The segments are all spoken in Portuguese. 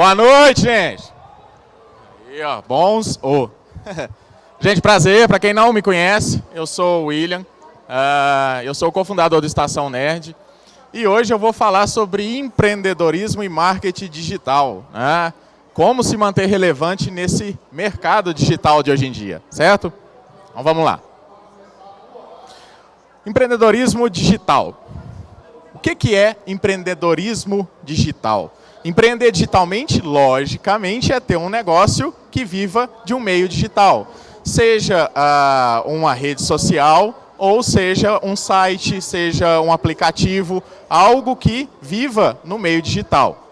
Boa noite, gente. Aí, ó, bons. Oh. gente, prazer. Para quem não me conhece, eu sou o William. Uh, eu sou o cofundador do Estação Nerd. E hoje eu vou falar sobre empreendedorismo e marketing digital. Né? Como se manter relevante nesse mercado digital de hoje em dia, certo? Então vamos lá. Empreendedorismo digital. O que, que é empreendedorismo digital? Empreender digitalmente, logicamente, é ter um negócio que viva de um meio digital. Seja uh, uma rede social, ou seja um site, seja um aplicativo, algo que viva no meio digital.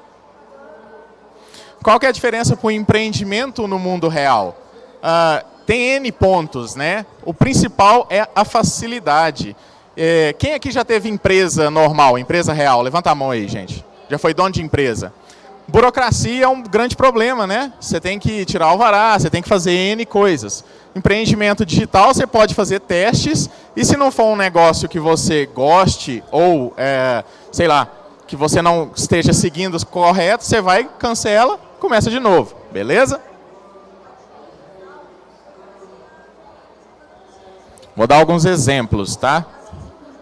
Qual que é a diferença para o empreendimento no mundo real? Uh, tem N pontos, né? O principal é a facilidade. É, quem aqui já teve empresa normal, empresa real? Levanta a mão aí, gente. Já foi dono de empresa. Burocracia é um grande problema, né? Você tem que tirar o vará, você tem que fazer N coisas. Empreendimento digital, você pode fazer testes, e se não for um negócio que você goste, ou, é, sei lá, que você não esteja seguindo os corretos, você vai, cancela, começa de novo, beleza? Vou dar alguns exemplos, tá?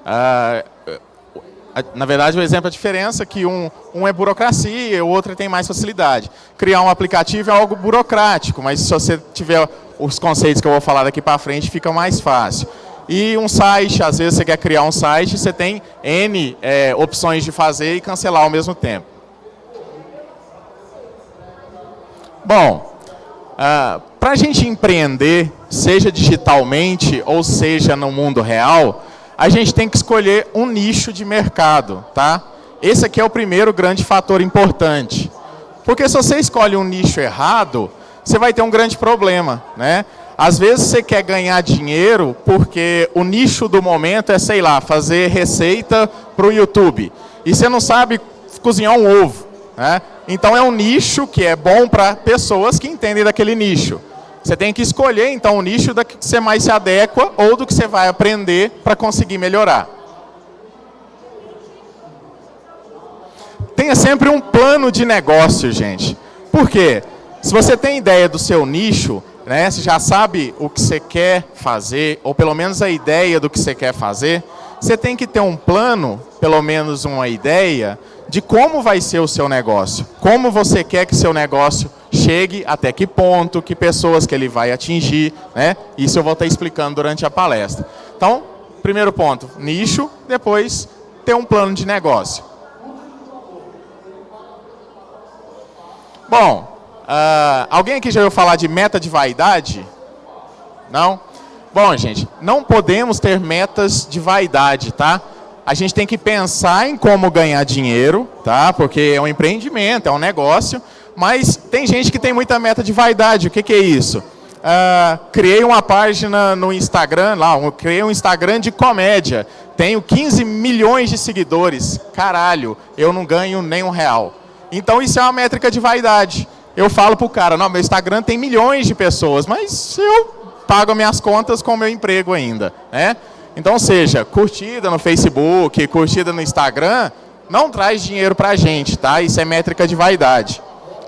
Ah, na verdade, o exemplo é a diferença que um, um é burocracia e o outro tem mais facilidade. Criar um aplicativo é algo burocrático, mas se você tiver os conceitos que eu vou falar daqui para frente, fica mais fácil. E um site, às vezes você quer criar um site, você tem N é, opções de fazer e cancelar ao mesmo tempo. Bom, uh, para a gente empreender, seja digitalmente ou seja no mundo real, a gente tem que escolher um nicho de mercado, tá? Esse aqui é o primeiro grande fator importante. Porque se você escolhe um nicho errado, você vai ter um grande problema, né? Às vezes você quer ganhar dinheiro porque o nicho do momento é, sei lá, fazer receita para o YouTube. E você não sabe cozinhar um ovo, né? Então é um nicho que é bom para pessoas que entendem daquele nicho. Você tem que escolher, então, o nicho da que você mais se adequa ou do que você vai aprender para conseguir melhorar. Tenha sempre um plano de negócio, gente. Por quê? Se você tem ideia do seu nicho, né, você já sabe o que você quer fazer, ou pelo menos a ideia do que você quer fazer, você tem que ter um plano, pelo menos uma ideia, de como vai ser o seu negócio. Como você quer que seu negócio chegue, até que ponto, que pessoas que ele vai atingir, né? Isso eu vou estar explicando durante a palestra. Então, primeiro ponto, nicho, depois ter um plano de negócio. Bom, uh, alguém aqui já ouviu falar de meta de vaidade? Não? Bom, gente, não podemos ter metas de vaidade, tá? A gente tem que pensar em como ganhar dinheiro, tá? Porque é um empreendimento, é um negócio, mas tem gente que tem muita meta de vaidade. O que, que é isso? Uh, criei uma página no Instagram, lá, um, criei um Instagram de comédia. Tenho 15 milhões de seguidores. Caralho, eu não ganho nem um real. Então isso é uma métrica de vaidade. Eu falo pro cara, não, meu Instagram tem milhões de pessoas, mas eu pago minhas contas com meu emprego ainda. Né? Então, seja, curtida no Facebook, curtida no Instagram, não traz dinheiro pra gente, tá? Isso é métrica de vaidade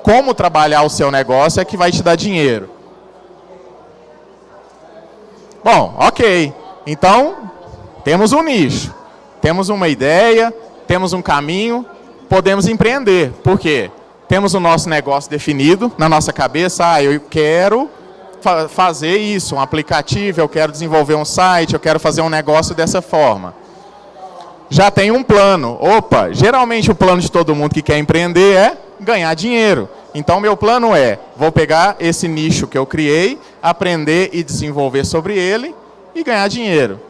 como trabalhar o seu negócio é que vai te dar dinheiro. Bom, ok. Então, temos um nicho, temos uma ideia, temos um caminho, podemos empreender. Por quê? Temos o nosso negócio definido na nossa cabeça. Ah, eu quero fa fazer isso, um aplicativo, eu quero desenvolver um site, eu quero fazer um negócio dessa forma. Já tem um plano. Opa, geralmente o plano de todo mundo que quer empreender é ganhar dinheiro. Então, meu plano é, vou pegar esse nicho que eu criei, aprender e desenvolver sobre ele e ganhar dinheiro.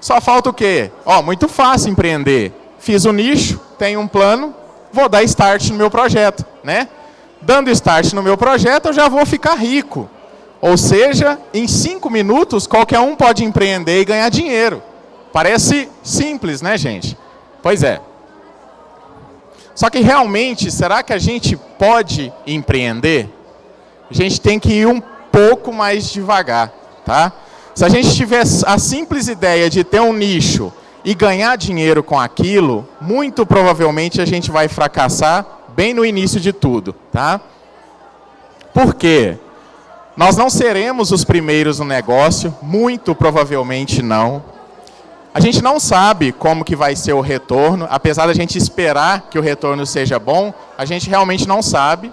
Só falta o quê? Ó, muito fácil empreender. Fiz o nicho, tenho um plano, vou dar start no meu projeto, né? Dando start no meu projeto, eu já vou ficar rico. Ou seja, em cinco minutos, qualquer um pode empreender e ganhar dinheiro. Parece simples, né, gente? Pois é. Só que realmente, será que a gente pode empreender? A gente tem que ir um pouco mais devagar, tá? Se a gente tiver a simples ideia de ter um nicho e ganhar dinheiro com aquilo, muito provavelmente a gente vai fracassar bem no início de tudo, tá? Por quê? Nós não seremos os primeiros no negócio, muito provavelmente não. A gente não sabe como que vai ser o retorno, apesar da gente esperar que o retorno seja bom, a gente realmente não sabe.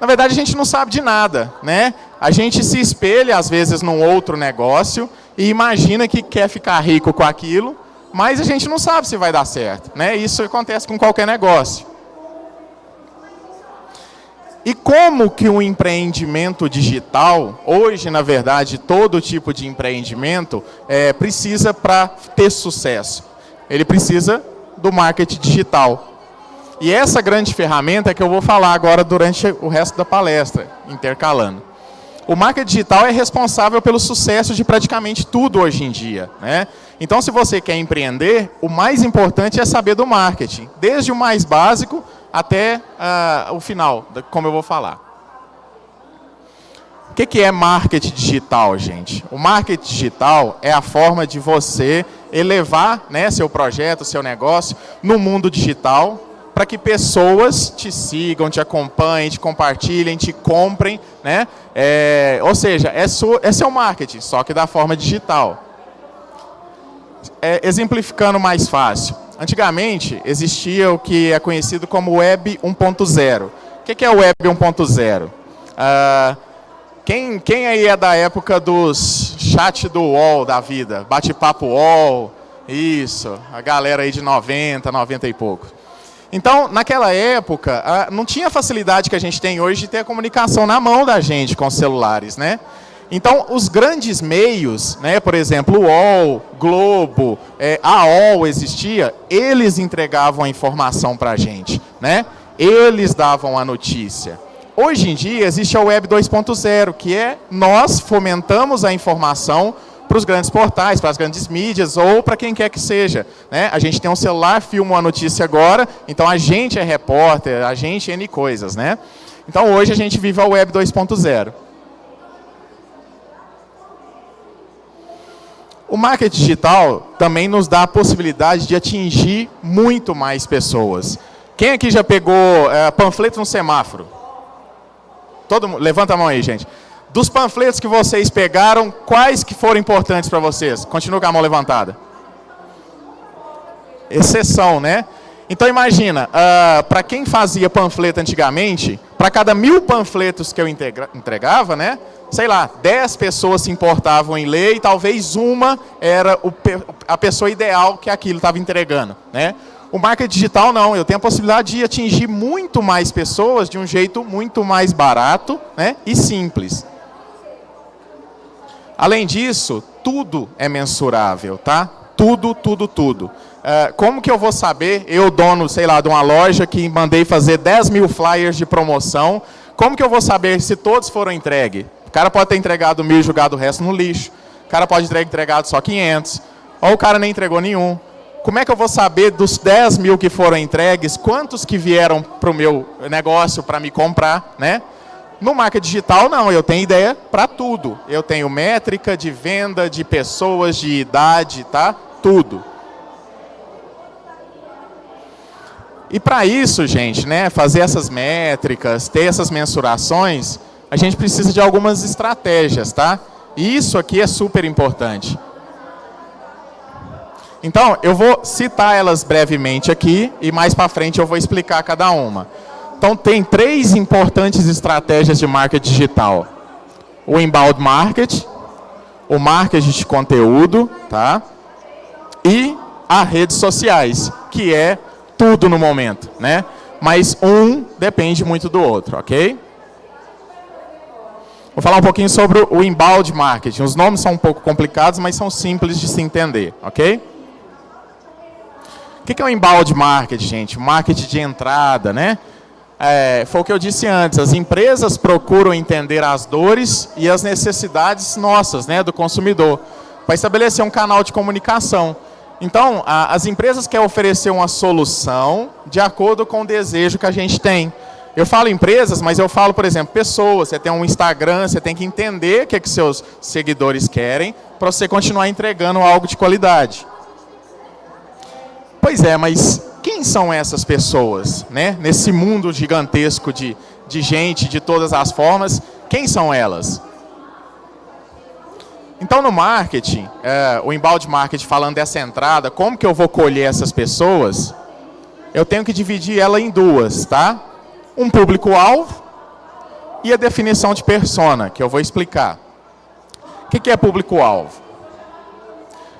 Na verdade, a gente não sabe de nada, né? A gente se espelha, às vezes, num outro negócio e imagina que quer ficar rico com aquilo, mas a gente não sabe se vai dar certo, né? Isso acontece com qualquer negócio. E como que um empreendimento digital, hoje, na verdade, todo tipo de empreendimento, é, precisa para ter sucesso? Ele precisa do marketing digital. E essa grande ferramenta é que eu vou falar agora durante o resto da palestra, intercalando. O marketing digital é responsável pelo sucesso de praticamente tudo hoje em dia. Né? Então, se você quer empreender, o mais importante é saber do marketing, desde o mais básico até uh, o final, como eu vou falar. O que, que é marketing digital, gente? O marketing digital é a forma de você elevar né, seu projeto, seu negócio no mundo digital, para que pessoas te sigam, te acompanhem, te compartilhem, te comprem, né? É, ou seja, é, seu, é seu marketing, só que da forma digital. É, exemplificando mais fácil. Antigamente, existia o que é conhecido como Web 1.0. O que é o Web 1.0? Ah, quem, quem aí é da época dos chat do UOL da vida? Bate-papo UOL, isso, a galera aí de 90, 90 e pouco. Então, naquela época, não tinha a facilidade que a gente tem hoje de ter a comunicação na mão da gente com os celulares, né? Então, os grandes meios, né, por exemplo, o UOL, Globo, é, a UOL existia, eles entregavam a informação para a gente, né? Eles davam a notícia. Hoje em dia, existe a Web 2.0, que é nós fomentamos a informação para os grandes portais, para as grandes mídias ou para quem quer que seja. Né? A gente tem um celular, filma uma notícia agora, então a gente é repórter, a gente é N coisas. Né? Então hoje a gente vive a Web 2.0. O marketing digital também nos dá a possibilidade de atingir muito mais pessoas. Quem aqui já pegou é, panfleto no semáforo? Todo levanta a mão aí, gente. Dos panfletos que vocês pegaram, quais que foram importantes para vocês? Continua com a mão levantada. Exceção, né? Então imagina, uh, ah, para quem fazia panfleto antigamente, para cada mil panfletos que eu entregava, né, sei lá, dez pessoas se importavam em ler e talvez uma era o, a pessoa ideal que aquilo estava entregando. Né? O marketing digital não, eu tenho a possibilidade de atingir muito mais pessoas de um jeito muito mais barato né, e simples. Além disso, tudo é mensurável, tá? Tudo, tudo, tudo. Uh, como que eu vou saber, eu dono, sei lá, de uma loja que mandei fazer 10 mil flyers de promoção, como que eu vou saber se todos foram entregues? O cara pode ter entregado mil e jogado o resto no lixo. O cara pode ter entregado só 500. Ou o cara nem entregou nenhum. Como é que eu vou saber dos 10 mil que foram entregues, quantos que vieram para o meu negócio para me comprar, né? No marketing digital, não, eu tenho ideia para tudo. Eu tenho métrica de venda, de pessoas, de idade, tá? Tudo. E para isso, gente, né, fazer essas métricas, ter essas mensurações, a gente precisa de algumas estratégias, tá? E isso aqui é super importante. Então, eu vou citar elas brevemente aqui e mais para frente eu vou explicar cada uma. Então, tem três importantes estratégias de marketing digital. O inbound marketing, o marketing de conteúdo, tá? E as redes sociais, que é tudo no momento, né? Mas um depende muito do outro, ok? Vou falar um pouquinho sobre o inbound marketing. Os nomes são um pouco complicados, mas são simples de se entender, ok? O que é o inbound marketing, gente? Marketing de entrada, né? é, foi o que eu disse antes, as empresas procuram entender as dores e as necessidades nossas, né, do consumidor, para estabelecer um canal de comunicação. Então, a, as empresas querem oferecer uma solução de acordo com o desejo que a gente tem. Eu falo empresas, mas eu falo, por exemplo, pessoas. Você tem um Instagram, você tem que entender o que, é que seus seguidores querem para você continuar entregando algo de qualidade. Pois é, mas quem são essas pessoas, né? Nesse mundo gigantesco de, de gente de todas as formas, quem são elas? Então, no marketing, é, o embalde marketing falando dessa entrada, como que eu vou colher essas pessoas? Eu tenho que dividir ela em duas, tá? Um público-alvo e a definição de persona, que eu vou explicar. O que, que é público-alvo?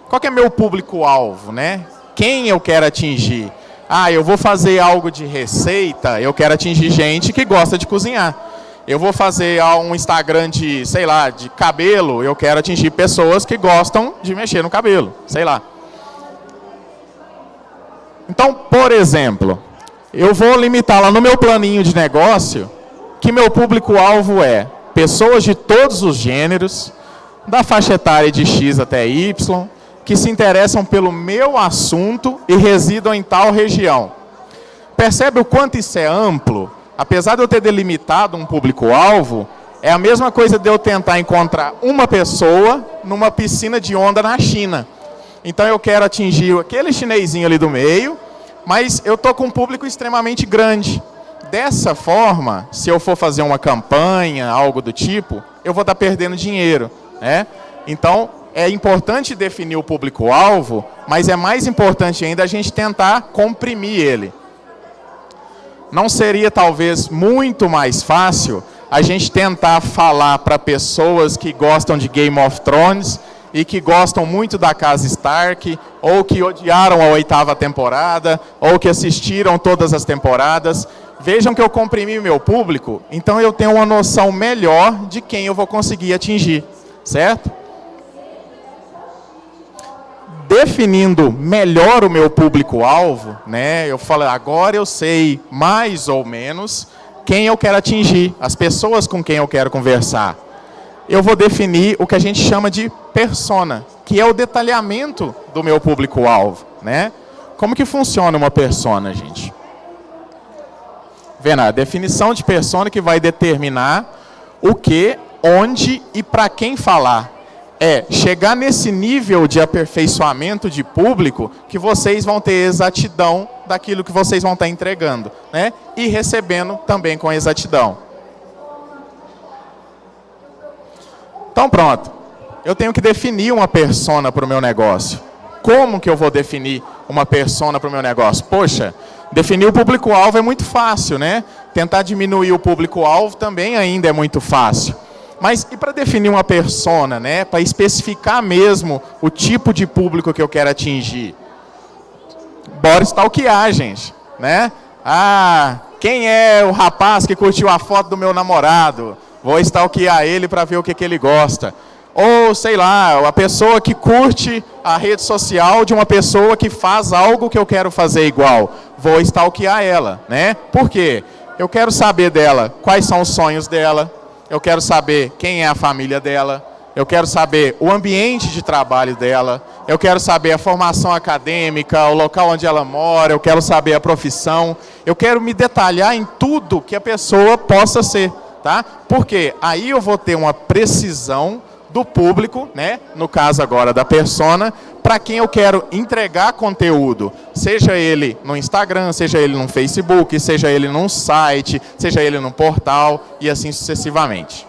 Qual é meu público-alvo, né? Quem eu quero atingir? Ah, eu vou fazer algo de receita, eu quero atingir gente que gosta de cozinhar. Eu vou fazer um Instagram de, sei lá, de cabelo, eu quero atingir pessoas que gostam de mexer no cabelo, sei lá. Então, por exemplo, eu vou limitar lá no meu planinho de negócio que meu público-alvo é pessoas de todos os gêneros, da faixa etária de X até Y, que se interessam pelo meu assunto e residam em tal região. Percebe o quanto isso é amplo? apesar de eu ter delimitado um público-alvo, é a mesma coisa de eu tentar encontrar uma pessoa numa piscina de onda na China. Então eu quero atingir aquele chinesinho ali do meio, mas eu estou com um público extremamente grande. Dessa forma, se eu for fazer uma campanha, algo do tipo, eu vou estar tá perdendo dinheiro. Né? Então, é importante definir o público-alvo, mas é mais importante ainda a gente tentar comprimir ele não seria talvez muito mais fácil a gente tentar falar para pessoas que gostam de Game of Thrones e que gostam muito da casa Stark, ou que odiaram a oitava temporada, ou que assistiram todas as temporadas. Vejam que eu comprimi meu público, então eu tenho uma noção melhor de quem eu vou conseguir atingir, certo? definindo melhor o meu público-alvo, né, eu falo, agora eu sei mais ou menos quem eu quero atingir, as pessoas com quem eu quero conversar. Eu vou definir o que a gente chama de persona, que é o detalhamento do meu público-alvo. Né? Como que funciona uma persona, gente? Vendo, a definição de persona que vai determinar o que, onde e para quem falar é chegar nesse nível de aperfeiçoamento de público que vocês vão ter exatidão daquilo que vocês vão estar entregando, né? E recebendo também com exatidão. Então pronto. Eu tenho que definir uma persona para o meu negócio. Como que eu vou definir uma persona para o meu negócio? Poxa, definir o público-alvo é muito fácil, né? Tentar diminuir o público-alvo também ainda é muito fácil. Mas e para definir uma persona, né? Para especificar mesmo o tipo de público que eu quero atingir? Bora stalkear, gente, né? Ah, quem é o rapaz que curtiu a foto do meu namorado? Vou stalkear ele para ver o que, que ele gosta. Ou, sei lá, a pessoa que curte a rede social de uma pessoa que faz algo que eu quero fazer igual. Vou stalkear ela, né? Por quê? Eu quero saber dela quais são os sonhos dela, eu quero saber quem é a família dela, eu quero saber o ambiente de trabalho dela, eu quero saber a formação acadêmica, o local onde ela mora, eu quero saber a profissão, eu quero me detalhar em tudo que a pessoa possa ser, tá? Porque aí eu vou ter uma precisão do público, né? no caso agora da persona, para quem eu quero entregar conteúdo, seja ele no Instagram, seja ele no Facebook, seja ele num site, seja ele num portal e assim sucessivamente,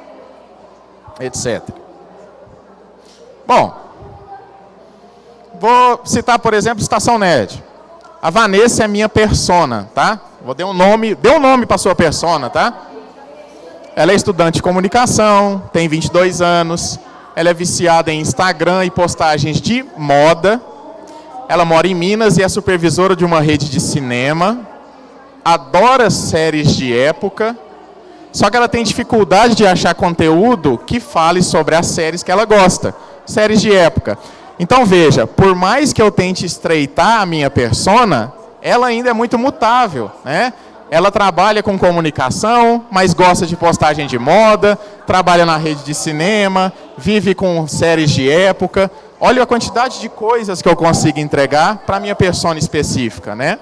etc. Bom, vou citar, por exemplo, Estação Nerd. A Vanessa é minha persona, tá? Vou dar um nome, dê um nome para sua persona, tá? Ela é estudante de comunicação, tem 22 anos, ela é viciada em Instagram e postagens de moda. Ela mora em Minas e é supervisora de uma rede de cinema. Adora séries de época. Só que ela tem dificuldade de achar conteúdo que fale sobre as séries que ela gosta. Séries de época. Então veja, por mais que eu tente estreitar a minha persona, ela ainda é muito mutável, né? Ela trabalha com comunicação, mas gosta de postagem de moda, trabalha na rede de cinema, vive com séries de época. Olha a quantidade de coisas que eu consigo entregar para a minha persona específica, né?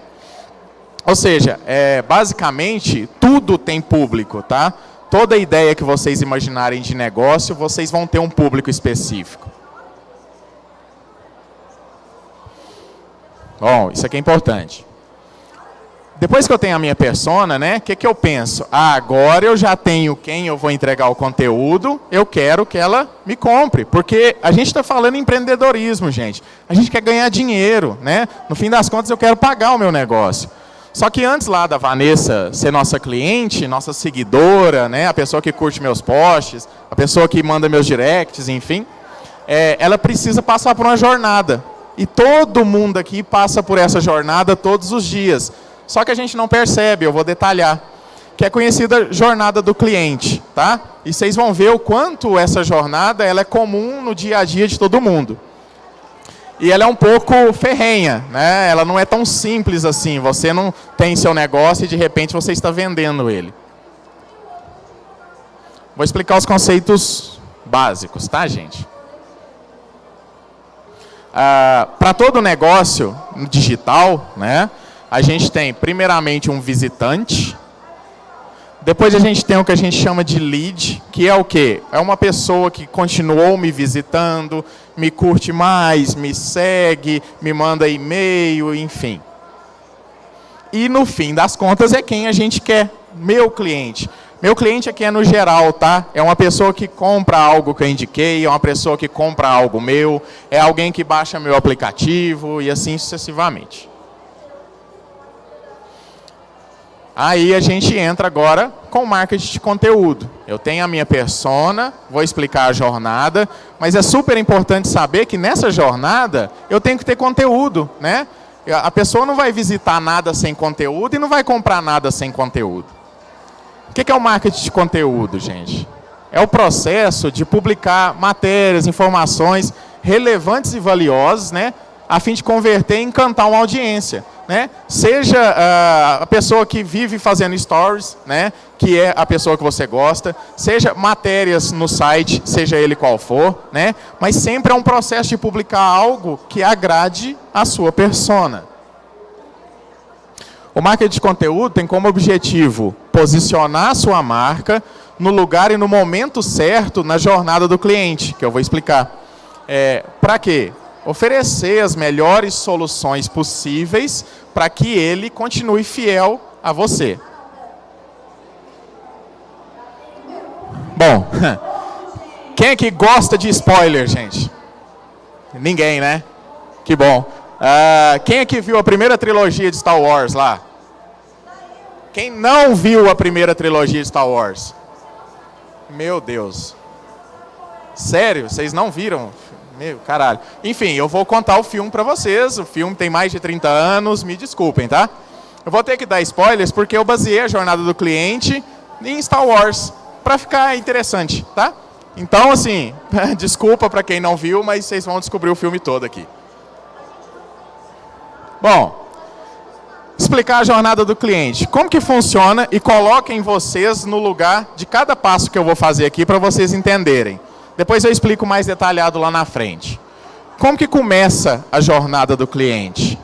Ou seja, é, basicamente, tudo tem público, tá? Toda ideia que vocês imaginarem de negócio, vocês vão ter um público específico. Bom, isso aqui é importante. Depois que eu tenho a minha persona, né, o que, que eu penso? Ah, agora eu já tenho quem eu vou entregar o conteúdo, eu quero que ela me compre. Porque a gente está falando em empreendedorismo, gente. A gente quer ganhar dinheiro, né? No fim das contas, eu quero pagar o meu negócio. Só que antes lá da Vanessa ser nossa cliente, nossa seguidora, né, a pessoa que curte meus posts, a pessoa que manda meus directs, enfim, é, ela precisa passar por uma jornada. E todo mundo aqui passa por essa jornada todos os dias. Só que a gente não percebe, eu vou detalhar. Que é conhecida jornada do cliente, tá? E vocês vão ver o quanto essa jornada ela é comum no dia a dia de todo mundo. E ela é um pouco ferrenha, né? Ela não é tão simples assim. Você não tem seu negócio e de repente você está vendendo ele. Vou explicar os conceitos básicos, tá, gente? Ah, Para todo negócio digital, né? A gente tem, primeiramente, um visitante. Depois a gente tem o que a gente chama de lead, que é o quê? É uma pessoa que continuou me visitando, me curte mais, me segue, me manda e-mail, enfim. E no fim das contas é quem a gente quer, meu cliente. Meu cliente aqui é no geral, tá? É uma pessoa que compra algo que eu indiquei, é uma pessoa que compra algo meu, é alguém que baixa meu aplicativo e assim sucessivamente. Aí a gente entra agora com marketing de conteúdo. Eu tenho a minha persona, vou explicar a jornada, mas é super importante saber que nessa jornada eu tenho que ter conteúdo, né? A pessoa não vai visitar nada sem conteúdo e não vai comprar nada sem conteúdo. O que é o marketing de conteúdo, gente? É o processo de publicar matérias, informações relevantes e valiosas, né? A fim de converter e encantar uma audiência né? Seja uh, a pessoa que vive fazendo stories, né? Que é a pessoa que você gosta, seja matérias no site, seja ele qual for, né? Mas sempre é um processo de publicar algo que agrade a sua persona. O marketing de conteúdo tem como objetivo posicionar a sua marca no lugar e no momento certo na jornada do cliente, que eu vou explicar. É, Para quê? Oferecer as melhores soluções possíveis para que ele continue fiel a você. Bom, quem é que gosta de spoiler, gente? Ninguém, né? Que bom. Uh, quem é que viu a primeira trilogia de Star Wars lá? Quem não viu a primeira trilogia de Star Wars? Meu Deus. Sério? Vocês não viram? Meu, caralho. Enfim, eu vou contar o filme para vocês. O filme tem mais de 30 anos, me desculpem, tá? Eu vou ter que dar spoilers porque eu baseei a jornada do cliente em Star Wars, para ficar interessante, tá? Então, assim, desculpa para quem não viu, mas vocês vão descobrir o filme todo aqui. Bom, explicar a jornada do cliente. Como que funciona e coloquem vocês no lugar de cada passo que eu vou fazer aqui para vocês entenderem. Depois eu explico mais detalhado lá na frente. Como que começa a jornada do cliente?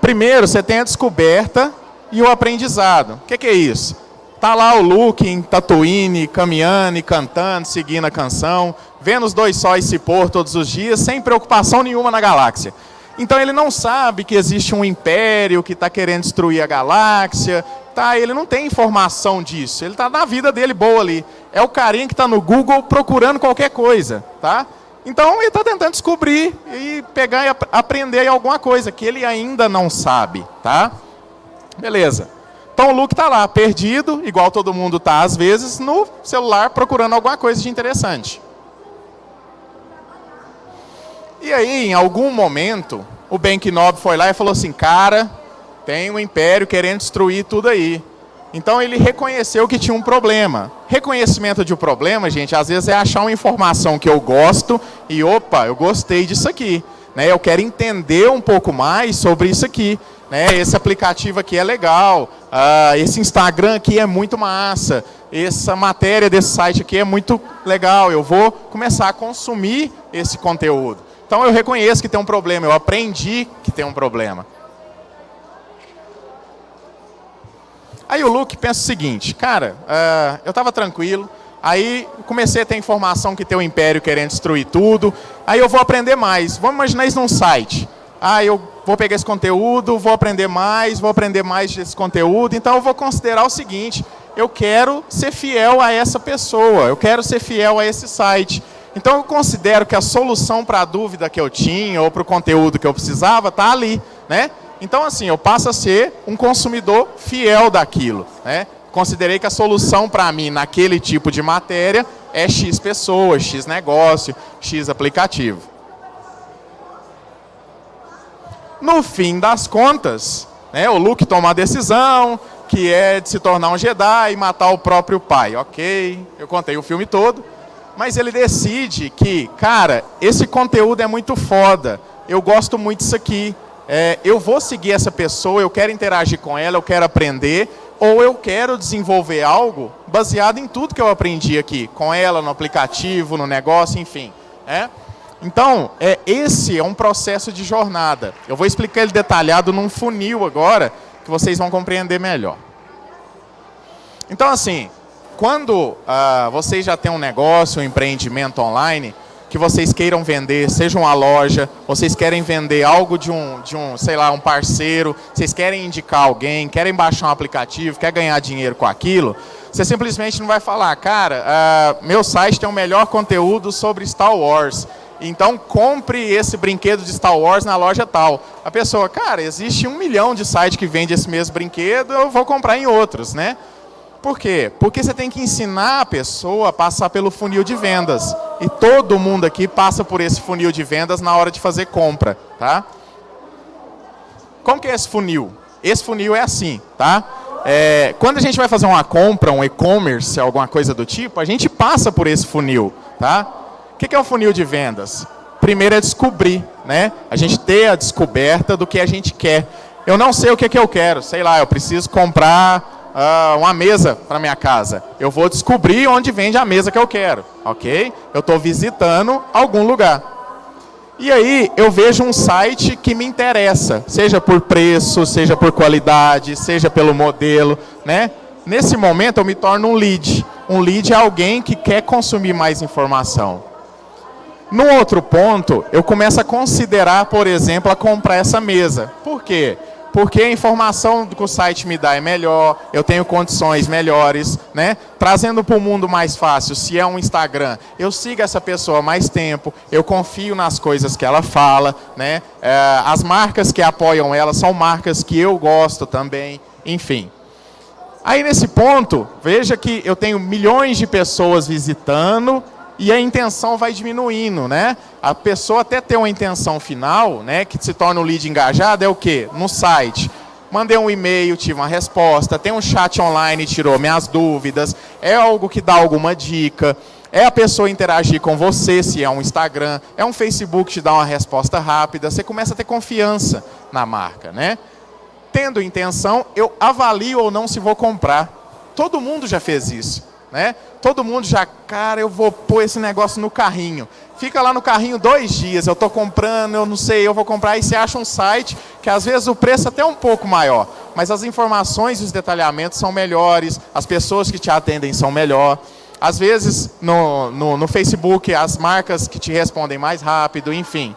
Primeiro, você tem a descoberta e o aprendizado. O que, que é isso? Tá lá o Luke em Tatooine, caminhando e cantando, seguindo a canção, vendo os dois sóis se pôr todos os dias, sem preocupação nenhuma na galáxia. Então ele não sabe que existe um império que está querendo destruir a galáxia, tá, ele não tem informação disso, ele está na vida dele boa ali. É o carinha que está no Google procurando qualquer coisa, tá? Então ele está tentando descobrir e pegar e aprender alguma coisa que ele ainda não sabe, tá? Beleza. Então o Luke está lá, perdido, igual todo mundo está às vezes, no celular procurando alguma coisa de interessante. E aí, em algum momento, o Ben Kenobi foi lá e falou assim, cara, tem um império querendo destruir tudo aí. Então ele reconheceu que tinha um problema. Reconhecimento de um problema, gente, às vezes é achar uma informação que eu gosto e, opa, eu gostei disso aqui. Né? Eu quero entender um pouco mais sobre isso aqui. Né? Esse aplicativo aqui é legal, uh, esse Instagram aqui é muito massa, essa matéria desse site aqui é muito legal, eu vou começar a consumir esse conteúdo. Então eu reconheço que tem um problema, eu aprendi que tem um problema. Aí o Luke pensa o seguinte, cara, uh, eu estava tranquilo, aí comecei a ter informação que tem o Império querendo destruir tudo, aí eu vou aprender mais. Vamos imaginar isso num site. ah, eu vou pegar esse conteúdo, vou aprender mais, vou aprender mais desse conteúdo, então eu vou considerar o seguinte, eu quero ser fiel a essa pessoa, eu quero ser fiel a esse site. Então eu considero que a solução para a dúvida que eu tinha ou para o conteúdo que eu precisava está ali. Né? Então assim, eu passo a ser um consumidor fiel daquilo. Né? Considerei que a solução para mim naquele tipo de matéria é X pessoas, X negócio, X aplicativo. No fim das contas, né, o Luke toma a decisão, que é de se tornar um Jedi e matar o próprio pai. Ok, eu contei o filme todo. Mas ele decide que, cara, esse conteúdo é muito foda, eu gosto muito disso aqui, é, eu vou seguir essa pessoa, eu quero interagir com ela, eu quero aprender, ou eu quero desenvolver algo baseado em tudo que eu aprendi aqui, com ela, no aplicativo, no negócio, enfim. É? Então, é, esse é um processo de jornada. Eu vou explicar ele detalhado num funil agora, que vocês vão compreender melhor. Então, assim, quando ah, vocês já têm um negócio, um empreendimento online, que vocês queiram vender, seja uma loja, vocês querem vender algo de um, de um, sei lá, um parceiro, vocês querem indicar alguém, querem baixar um aplicativo, quer ganhar dinheiro com aquilo, você simplesmente não vai falar, cara, ah, meu site tem o melhor conteúdo sobre Star Wars. Então compre esse brinquedo de Star Wars na loja tal. A pessoa, cara, existe um milhão de sites que vende esse mesmo brinquedo, eu vou comprar em outros, né? Por quê? Porque você tem que ensinar a pessoa a passar pelo funil de vendas. E todo mundo aqui passa por esse funil de vendas na hora de fazer compra, tá? Como que é esse funil? Esse funil é assim, tá? É, quando a gente vai fazer uma compra, um e-commerce, alguma coisa do tipo, a gente passa por esse funil, tá? O que é o funil de vendas? Primeiro é descobrir, né? A gente ter a descoberta do que a gente quer. Eu não sei o que, que eu quero, sei lá, eu preciso comprar uh, uma mesa para minha casa. Eu vou descobrir onde vende a mesa que eu quero, ok? Eu estou visitando algum lugar. E aí eu vejo um site que me interessa, seja por preço, seja por qualidade, seja pelo modelo, né? Nesse momento eu me torno um lead. Um lead é alguém que quer consumir mais informação. No outro ponto, eu começo a considerar, por exemplo, a comprar essa mesa. Por quê? A informação que o site me dá é melhor, eu tenho condições melhores, né? Trazendo para o mundo mais fácil, se é um Instagram, eu sigo essa pessoa mais tempo, eu confio nas coisas que ela fala, né? É, as marcas que apoiam ela são marcas que eu gosto também, enfim. Aí nesse ponto, veja que eu tenho milhões de pessoas visitando, e a intenção vai diminuindo, né? A pessoa até ter uma intenção final, né, que se torna o um lead engajado, é o quê? No site. Mandei um e-mail, tive uma resposta, tem um chat online, tirou minhas dúvidas, é algo que dá alguma dica, é a pessoa interagir com você, se é um Instagram, é um Facebook te dá uma resposta rápida, você começa a ter confiança na marca, né? Tendo intenção, eu avalio ou não se vou comprar. Todo mundo já fez isso né? Todo mundo já, cara, eu vou pôr esse negócio no carrinho. Fica lá no carrinho dois dias, eu estou comprando, eu não sei, eu vou comprar, e você acha um site que às vezes o preço é até um pouco maior, mas as informações e os detalhamentos são melhores, as pessoas que te atendem são melhor. Às vezes no, no, no Facebook as marcas que te respondem mais rápido, enfim.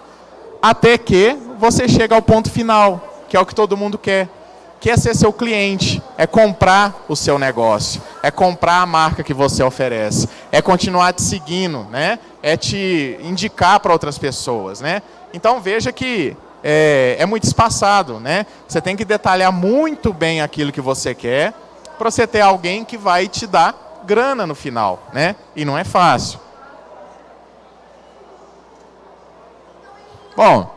Até que você chega ao ponto final, que é o que todo mundo quer quer ser seu cliente, é comprar o seu negócio, é comprar a marca que você oferece, é continuar te seguindo, né? é te indicar para outras pessoas. Né? Então veja que é, é, muito espaçado. Né? Você tem que detalhar muito bem aquilo que você quer para você ter alguém que vai te dar grana no final. Né? E não é fácil. Bom,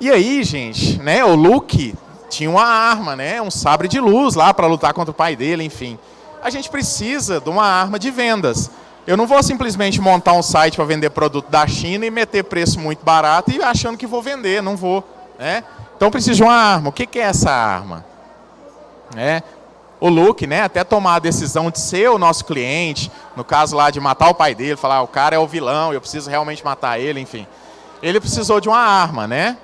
e aí, gente, né, o Luke tinha uma arma, né? um sabre de luz lá para lutar contra o pai dele, enfim. A gente precisa de uma arma de vendas. Eu não vou simplesmente montar um site para vender produto da China e meter preço muito barato e achando que vou vender, não vou. Né? Então preciso de uma arma. O que, é essa arma? É, o Luke, né, até tomar a decisão de ser o nosso cliente, no caso lá de matar o pai dele, falar, ah, o cara é o vilão, eu preciso realmente matar ele, enfim. Ele precisou de uma arma, né?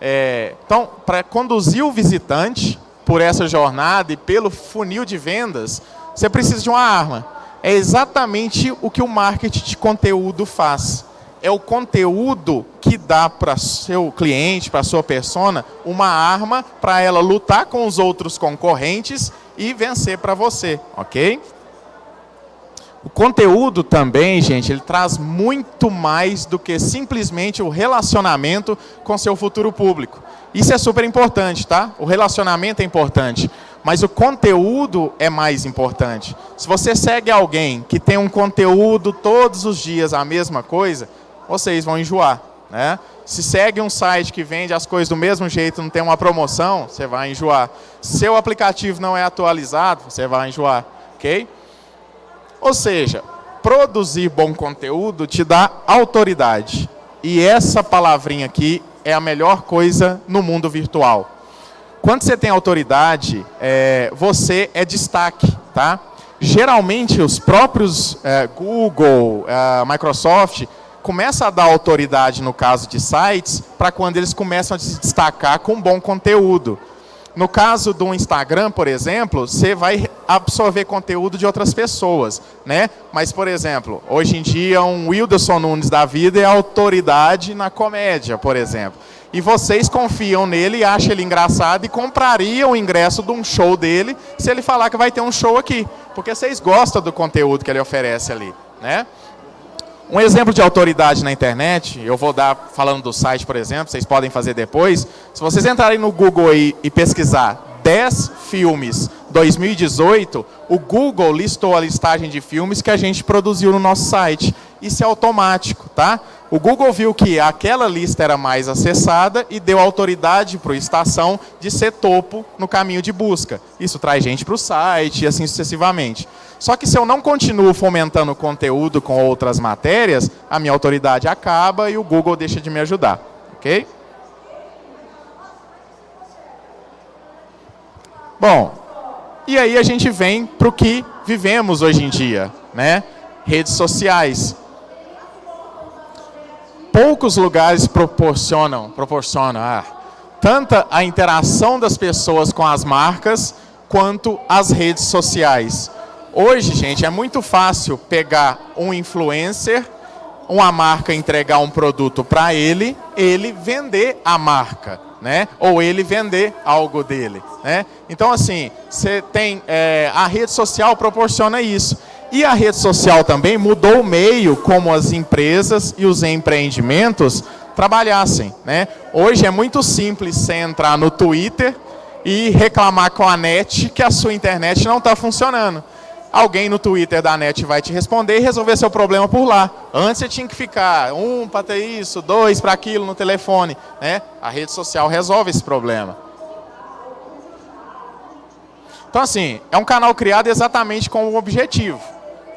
É, então, para conduzir o visitante por essa jornada e pelo funil de vendas, você precisa de uma arma. É exatamente o que o marketing de conteúdo faz. é o conteúdo que dá para seu cliente, para sua persona, uma arma para ela lutar com os outros concorrentes e vencer para você, ok? O conteúdo também, gente, ele traz muito mais do que simplesmente o relacionamento com seu futuro público. Isso é super importante, tá? O relacionamento é importante, mas o conteúdo é mais importante. Se você segue alguém que tem um conteúdo todos os dias a mesma coisa, vocês vão enjoar, né? Se segue um site que vende as coisas do mesmo jeito, não tem uma promoção, você vai enjoar. Se seu aplicativo não é atualizado, você vai enjoar, ok? Ou seja, produzir bom conteúdo te dá autoridade. E essa palavrinha aqui é a melhor coisa no mundo virtual. Quando você tem autoridade, é, você é destaque, tá? Geralmente, os próprios é, Google, é, Microsoft, começam a dar autoridade no caso de sites para quando eles começam a se destacar com bom conteúdo. No caso do Instagram, por exemplo, você vai absorver conteúdo de outras pessoas, né? Mas, por exemplo, hoje em dia um Wilderson Nunes da vida é autoridade na comédia, por exemplo. E vocês confiam nele, acham ele engraçado e comprariam o ingresso de um show dele se ele falar que vai ter um show aqui. Porque vocês gostam do conteúdo que ele oferece ali, né? Um exemplo de autoridade na internet, eu vou dar falando do site, por exemplo, vocês podem fazer depois. Se vocês entrarem no Google aí e pesquisar 10 filmes 2018, o Google listou a listagem de filmes que a gente produziu no nosso site. Isso é automático, tá? O Google viu que aquela lista era mais acessada e deu autoridade para o Estação de ser topo no caminho de busca. Isso traz gente para o site e assim sucessivamente. Só que se eu não continuo fomentando conteúdo com outras matérias, a minha autoridade acaba e o Google deixa de me ajudar. Ok? Bom, e aí a gente vem para o que vivemos hoje em dia, né? Redes sociais. Poucos lugares proporcionam, proporcionam ah, tanta a interação das pessoas com as marcas quanto as redes sociais. Hoje, gente, é muito fácil pegar um influencer, uma marca entregar um produto para ele, ele vender a marca, né? Ou ele vender algo dele, né? Então, assim, você tem é, a rede social proporciona isso. E a rede social também mudou o meio como as empresas e os empreendimentos trabalhassem, né? Hoje é muito simples você entrar no Twitter e reclamar com a net que a sua internet não está funcionando alguém no Twitter da NET vai te responder e resolver seu problema por lá. Antes você tinha que ficar um para ter isso, dois para aquilo no telefone. Né? A rede social resolve esse problema. Então, assim, é um canal criado exatamente com o objetivo.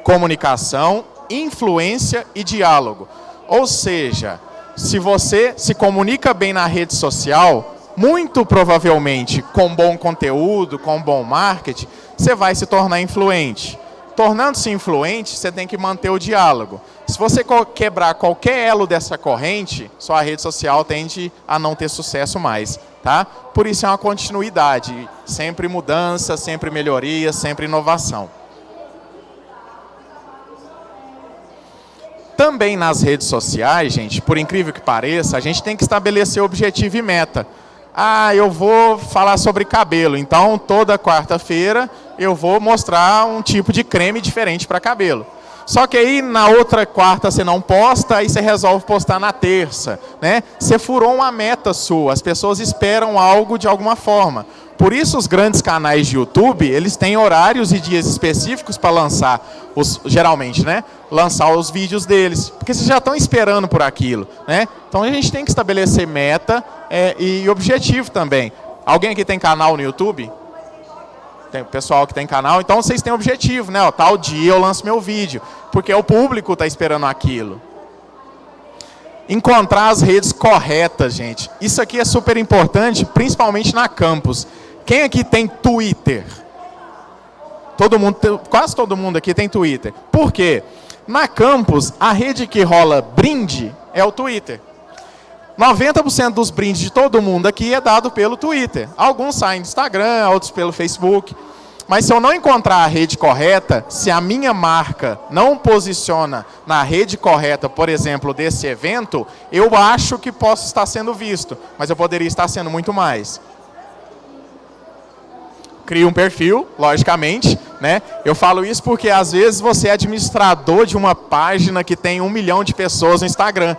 Comunicação, influência e diálogo. Ou seja, se você se comunica bem na rede social, muito provavelmente com bom conteúdo, com bom marketing, você vai se tornar influente. Tornando-se influente, você tem que manter o diálogo. Se você quebrar qualquer elo dessa corrente, sua rede social tende a não ter sucesso mais. Tá? Por isso é uma continuidade, sempre mudança, sempre melhoria, sempre inovação. Também nas redes sociais, gente, por incrível que pareça, a gente tem que estabelecer objetivo e meta. Ah, eu vou falar sobre cabelo, então toda quarta-feira eu vou mostrar um tipo de creme diferente para cabelo. Só que aí na outra quarta você não posta, aí você resolve postar na terça. Né? Você furou uma meta sua, as pessoas esperam algo de alguma forma. Por isso os grandes canais de YouTube, eles têm horários e dias específicos para lançar, os, geralmente, né? Lançar os vídeos deles, porque vocês já estão esperando por aquilo, né? Então a gente tem que estabelecer meta é, e objetivo também. Alguém aqui tem canal no YouTube? Tem pessoal que tem canal, então vocês têm objetivo, né? Ó, tal dia eu lanço meu vídeo, porque o público está esperando aquilo. Encontrar as redes corretas, gente. Isso aqui é super importante, principalmente na campus. Quem aqui tem Twitter? Todo mundo, quase todo mundo aqui tem Twitter. Por quê? Na campus, a rede que rola brinde é o Twitter. 90% dos brindes de todo mundo aqui é dado pelo Twitter. Alguns saem do Instagram, outros pelo Facebook. Mas se eu não encontrar a rede correta, se a minha marca não posiciona na rede correta, por exemplo, desse evento, eu acho que posso estar sendo visto, mas eu poderia estar sendo muito mais. Cria um perfil, logicamente, né? Eu falo isso porque às vezes você é administrador de uma página que tem um milhão de pessoas no Instagram.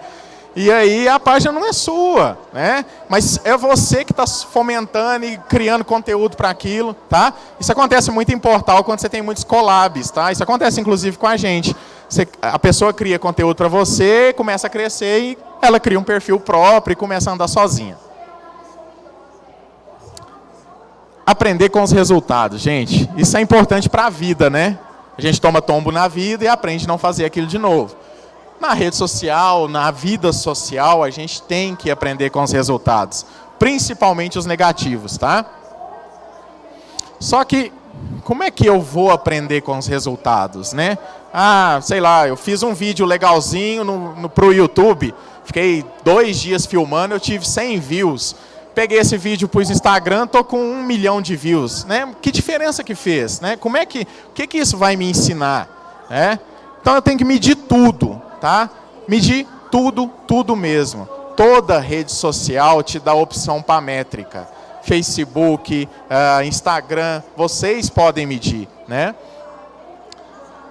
E aí a página não é sua, né? Mas é você que está fomentando e criando conteúdo para aquilo, tá? Isso acontece muito em portal quando você tem muitos collabs, tá? Isso acontece inclusive com a gente. Você, a pessoa cria conteúdo para você, começa a crescer e ela cria um perfil próprio e começa a andar sozinha. Aprender com os resultados, gente. Isso é importante para a vida, né? A gente toma tombo na vida e aprende a não fazer aquilo de novo na rede social, na vida social, a gente tem que aprender com os resultados, principalmente os negativos, tá? Só que, como é que eu vou aprender com os resultados, né? Ah, sei lá, eu fiz um vídeo legalzinho no, no, pro YouTube, fiquei dois dias filmando, eu tive 100 views. Peguei esse vídeo para o Instagram, tô com um milhão de views, né? Que diferença que fez, né? Como é que, o que que isso vai me ensinar, né? Então eu tenho que medir tudo tá? Medir tudo, tudo mesmo. Toda rede social te dá opção paramétrica. Facebook, uh, Instagram, vocês podem medir, né?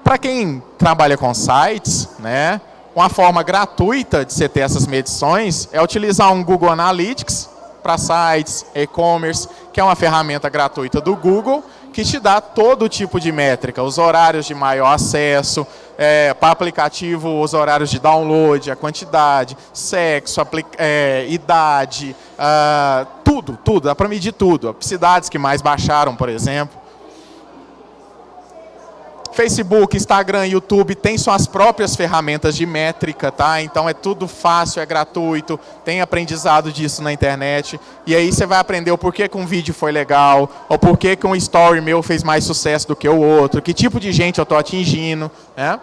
Para quem trabalha com sites, né, uma forma gratuita de você ter essas medições é utilizar um Google Analytics para sites, e-commerce, que é uma ferramenta gratuita do Google, que te dá todo tipo de métrica, os horários de maior acesso, é, para aplicativo os horários de download, a quantidade, sexo, é, idade, uh, tudo, tudo, dá para medir tudo. Cidades que mais baixaram, por exemplo. Facebook, Instagram, YouTube tem suas próprias ferramentas de métrica, tá? Então é tudo fácil, é gratuito, tem aprendizado disso na internet. E aí você vai aprender o porquê que um vídeo foi legal, ou porquê que um story meu fez mais sucesso do que o outro, que tipo de gente eu estou atingindo, né?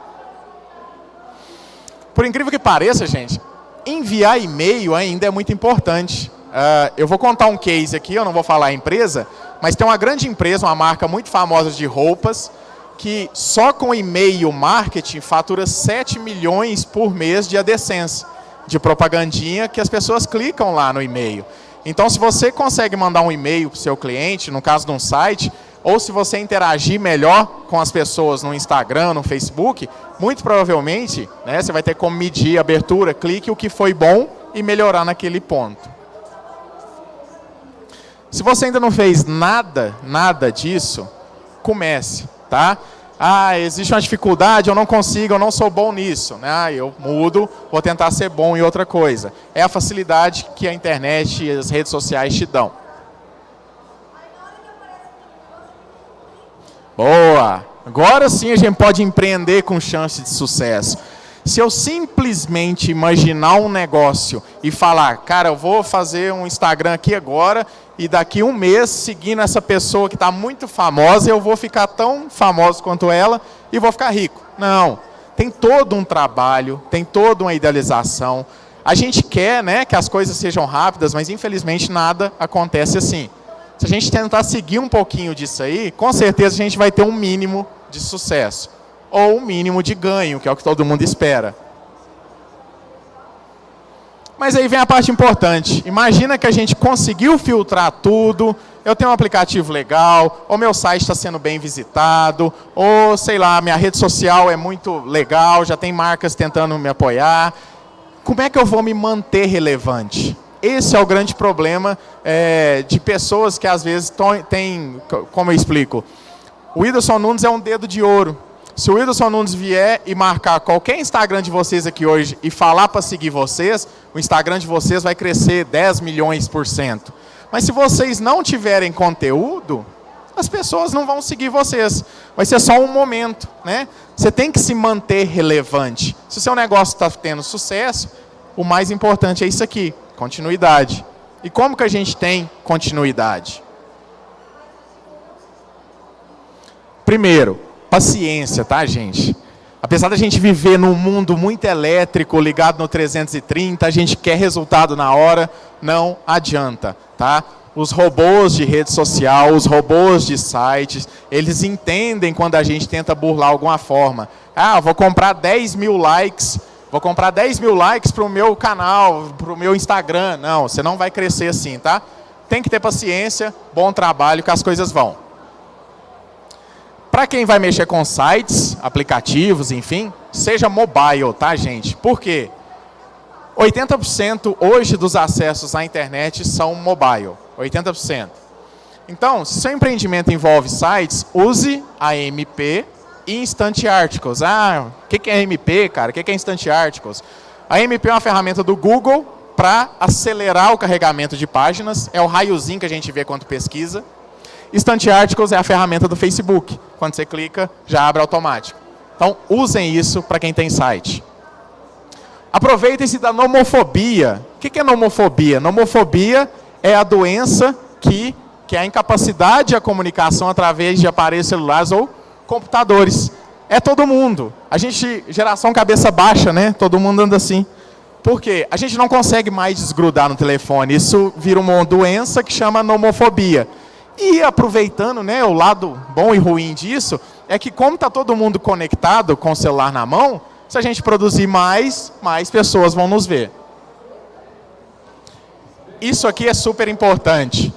Por incrível que pareça, gente, enviar e-mail ainda é muito importante. Uh, eu vou contar um case aqui, eu não vou falar a empresa, mas tem uma grande empresa, uma marca muito famosa de roupas, que só com e-mail marketing fatura 7 milhões por mês de AdSense, de propagandinha que as pessoas clicam lá no e-mail. Então, se você consegue mandar um e-mail para o seu cliente, no caso de um site, ou se você interagir melhor com as pessoas no Instagram, no Facebook, muito provavelmente né, você vai ter como medir abertura, clique, o que foi bom e melhorar naquele ponto. Se você ainda não fez nada, nada disso, comece tá? Ah, existe uma dificuldade, eu não consigo, eu não sou bom nisso. Né? Ah, eu mudo, vou tentar ser bom em outra coisa. É a facilidade que a internet e as redes sociais te dão. Boa! Agora sim a gente pode empreender com chance de sucesso. Se eu simplesmente imaginar um negócio e falar, cara, eu vou fazer um Instagram aqui agora e daqui um mês, seguindo essa pessoa que está muito famosa, eu vou ficar tão famoso quanto ela e vou ficar rico. Não. Tem todo um trabalho, tem toda uma idealização. A gente quer né, que as coisas sejam rápidas, mas infelizmente nada acontece assim. Se a gente tentar seguir um pouquinho disso aí, com certeza a gente vai ter um mínimo de sucesso ou um mínimo de ganho, que é o que todo mundo espera. Mas aí vem a parte importante. Imagina que a gente conseguiu filtrar tudo, eu tenho um aplicativo legal, ou meu site está sendo bem visitado, ou sei lá, minha rede social é muito legal, já tem marcas tentando me apoiar. Como é que eu vou me manter relevante? Esse é o grande problema é, de pessoas que às vezes têm, como eu explico, o Whindersson Nunes é um dedo de ouro. Se o Whindersson Nunes vier e marcar qualquer Instagram de vocês aqui hoje e falar para seguir vocês, o Instagram de vocês vai crescer 10 milhões por cento. Mas se vocês não tiverem conteúdo, as pessoas não vão seguir vocês. Vai ser só um momento. Né? Você tem que se manter relevante. Se o seu negócio está tendo sucesso, o mais importante é isso aqui, continuidade. E como que a gente tem continuidade? Primeiro, paciência, tá, gente? Apesar da gente viver num mundo muito elétrico, ligado no 330, a gente quer resultado na hora, não adianta, tá? os robôs de rede social, os robôs de sites, eles entendem quando a gente tenta burlar alguma forma. Ah, vou comprar 10 mil likes, vou comprar 10 mil likes para o meu canal, para o meu Instagram. Não, você não vai crescer assim, tá? Tem que ter paciência, bom trabalho, que as coisas vão. Para quem vai mexer com sites, aplicativos, enfim, seja mobile, tá, gente? Por quê? 80% hoje dos acessos à internet são mobile. 80%. Então, se seu empreendimento envolve sites, use a MP e Instant Articles. Ah, o que é MP, cara? O que é Instant Articles? A MP é uma ferramenta do Google para acelerar o carregamento de páginas. É o raiozinho que a gente vê quando pesquisa. Instant Articles é a ferramenta do Facebook. Quando você clica, já abre automático. Então, usem isso para quem tem site. Aproveitem-se da nomofobia. O que é nomofobia? Nomofobia é a doença que, que é a incapacidade de comunicação através de aparelhos celulares ou computadores. É todo mundo. A gente, geração cabeça baixa, né? Todo mundo anda assim. Por quê? A gente não consegue mais desgrudar no telefone. Isso vira uma doença que chama nomofobia. E aproveitando né, o lado bom e ruim disso, é que como está todo mundo conectado com o celular na mão, se a gente produzir mais, mais pessoas vão nos ver. Isso aqui é super importante.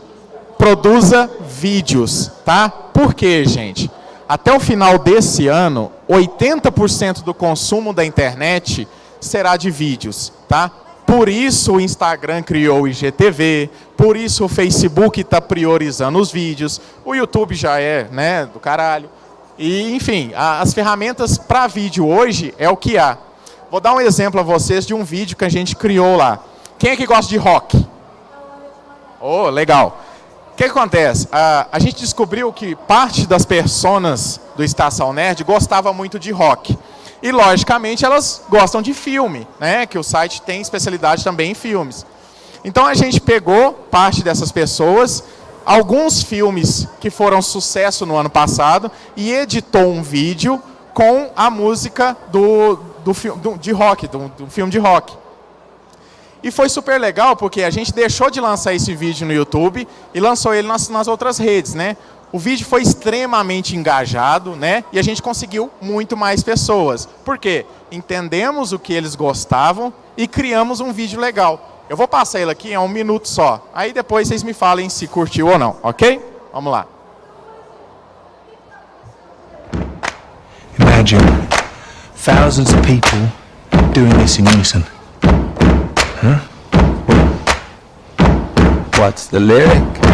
Produza vídeos, tá? Por quê, gente? Até o final desse ano, 80% do consumo da internet será de vídeos, tá? Por isso o Instagram criou o IGTV, por isso o Facebook está priorizando os vídeos, o YouTube já é, né, do caralho. E, enfim, a, as ferramentas para vídeo hoje é o que há. Vou dar um exemplo a vocês de um vídeo que a gente criou lá. Quem é que gosta de rock? Oh, legal. O que, acontece? A, a gente descobriu que parte das personas do Estação Nerd gostava muito de rock. E, logicamente, elas gostam de filme, né? que o site tem especialidade também em filmes. Então, a gente pegou parte dessas pessoas, alguns filmes que foram sucesso no ano passado, e editou um vídeo com a música do, do, do de rock, do, do filme de rock. E foi super legal porque a gente deixou de lançar esse vídeo no YouTube e lançou ele nas, nas outras redes, né? O vídeo foi extremamente engajado, né? E a gente conseguiu muito mais pessoas. Por quê? Entendemos o que eles gostavam e criamos um vídeo legal. Eu vou passar ele aqui em um minuto só. Aí depois vocês me falem se curtiu ou não, ok? Vamos lá. Imagine thousands of people doing this in unison. Huh? What's the lyric?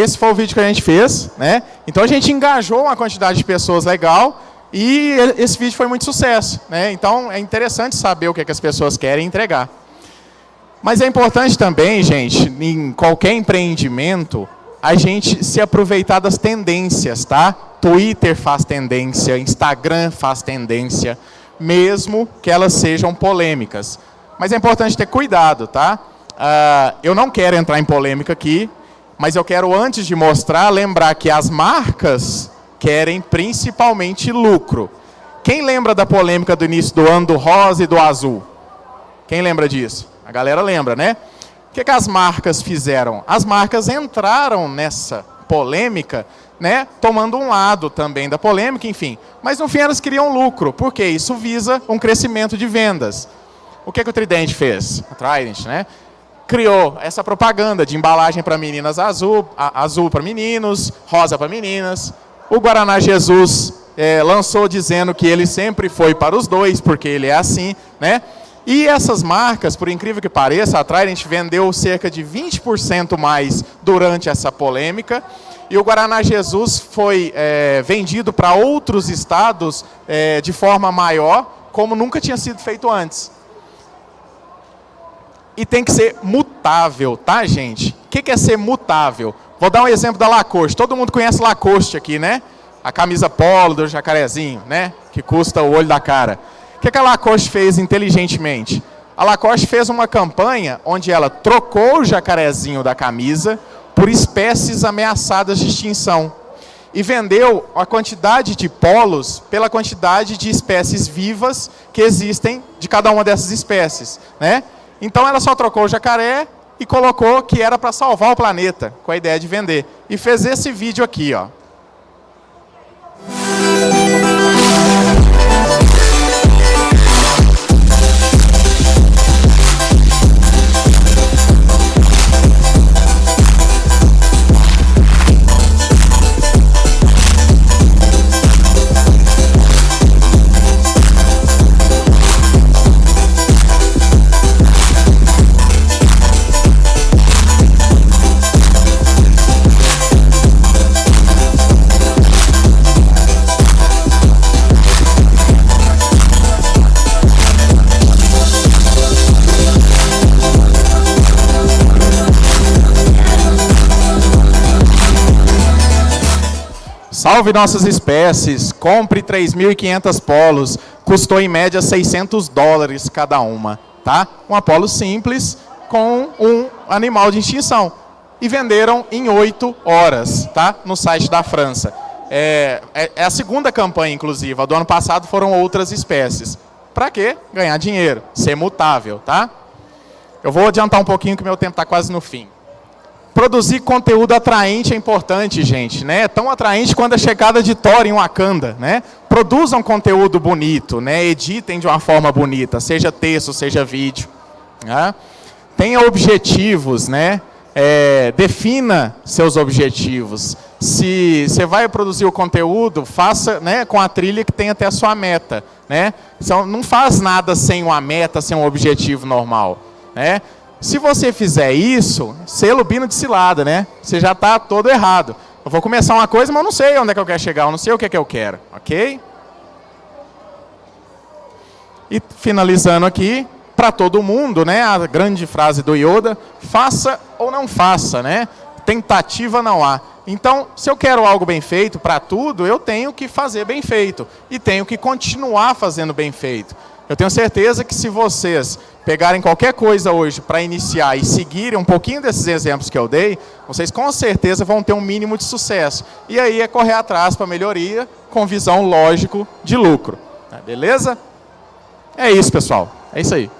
Esse foi o vídeo que a gente fez, né? Então a gente engajou uma quantidade de pessoas legal e esse vídeo foi muito sucesso, né? Então é interessante saber o que, é que as pessoas querem entregar. Mas é importante também, gente, em qualquer empreendimento, a gente se aproveitar das tendências, tá? Twitter faz tendência, Instagram faz tendência, mesmo que elas sejam polêmicas. Mas é importante ter cuidado, tá? Uh, eu não quero entrar em polêmica aqui, mas eu quero, antes de mostrar, lembrar que as marcas querem principalmente lucro. Quem lembra da polêmica do início do ano do rosa e do azul? Quem lembra disso? A galera lembra, né? O que, que as marcas fizeram? As marcas entraram nessa polêmica, né, tomando um lado também da polêmica, enfim. Mas no fim elas queriam lucro, porque isso visa um crescimento de vendas. O que, que o Trident fez? A Trident, né? Criou essa propaganda de embalagem para meninas azul, azul para meninos, rosa para meninas. O Guaraná Jesus é, lançou dizendo que ele sempre foi para os dois, porque ele é assim, né? E essas marcas, por incrível que pareça, a Trident vendeu cerca de 20% mais durante essa polêmica. E o Guaraná Jesus foi é, vendido para outros estados é, de forma maior, como nunca tinha sido feito antes. E tem que ser mutável, tá, gente? O que é ser mutável? Vou dar um exemplo da Lacoste. Todo mundo conhece Lacoste aqui, né? A camisa polo do jacarezinho, né? Que custa o olho da cara. O que, que a Lacoste fez inteligentemente? A Lacoste fez uma campanha onde ela trocou o jacarezinho da camisa por espécies ameaçadas de extinção e vendeu a quantidade de polos pela quantidade de espécies vivas que existem de cada uma dessas espécies. Né? Então ela só trocou o jacaré e colocou que era para salvar o planeta, com a ideia de vender. E fez esse vídeo aqui, ó. Salve nossas espécies, compre 3.500 polos, custou em média 600 dólares cada uma, tá? Um apolo simples com um animal de extinção. E venderam em 8 horas, tá? No site da França. É, é, é a segunda campanha, inclusive. A do ano passado foram outras espécies. Para quê? Ganhar dinheiro, ser mutável, tá? Eu vou adiantar um pouquinho que meu tempo está quase no fim. Produzir conteúdo atraente é importante, gente. Né? Tão atraente quanto a chegada de Thor em Wakanda. Né? Produzam conteúdo bonito, né? editem de uma forma bonita, seja texto, seja vídeo. Né? Tenha objetivos, né? É, defina seus objetivos. Se você vai produzir o conteúdo, faça né, com a trilha que tem até a sua meta. Né? Então, não faz nada sem uma meta, sem um objetivo normal. Né? Se você fizer isso, selo bino de cilada, né? Você já está todo errado. Eu vou começar uma coisa, mas eu não sei onde é que eu quero chegar, eu não sei o que é que eu quero, ok? E finalizando aqui, para todo mundo, né? A grande frase do Yoda, faça ou não faça, né? Tentativa não há. Então, se eu quero algo bem feito para tudo, eu tenho que fazer bem feito. E tenho que continuar fazendo bem feito. Eu tenho certeza que se vocês pegarem qualquer coisa hoje para iniciar e seguirem um pouquinho desses exemplos que eu dei, vocês com certeza vão ter um mínimo de sucesso. E aí é correr atrás para melhoria com visão lógico de lucro. Beleza? É isso, pessoal. É isso aí.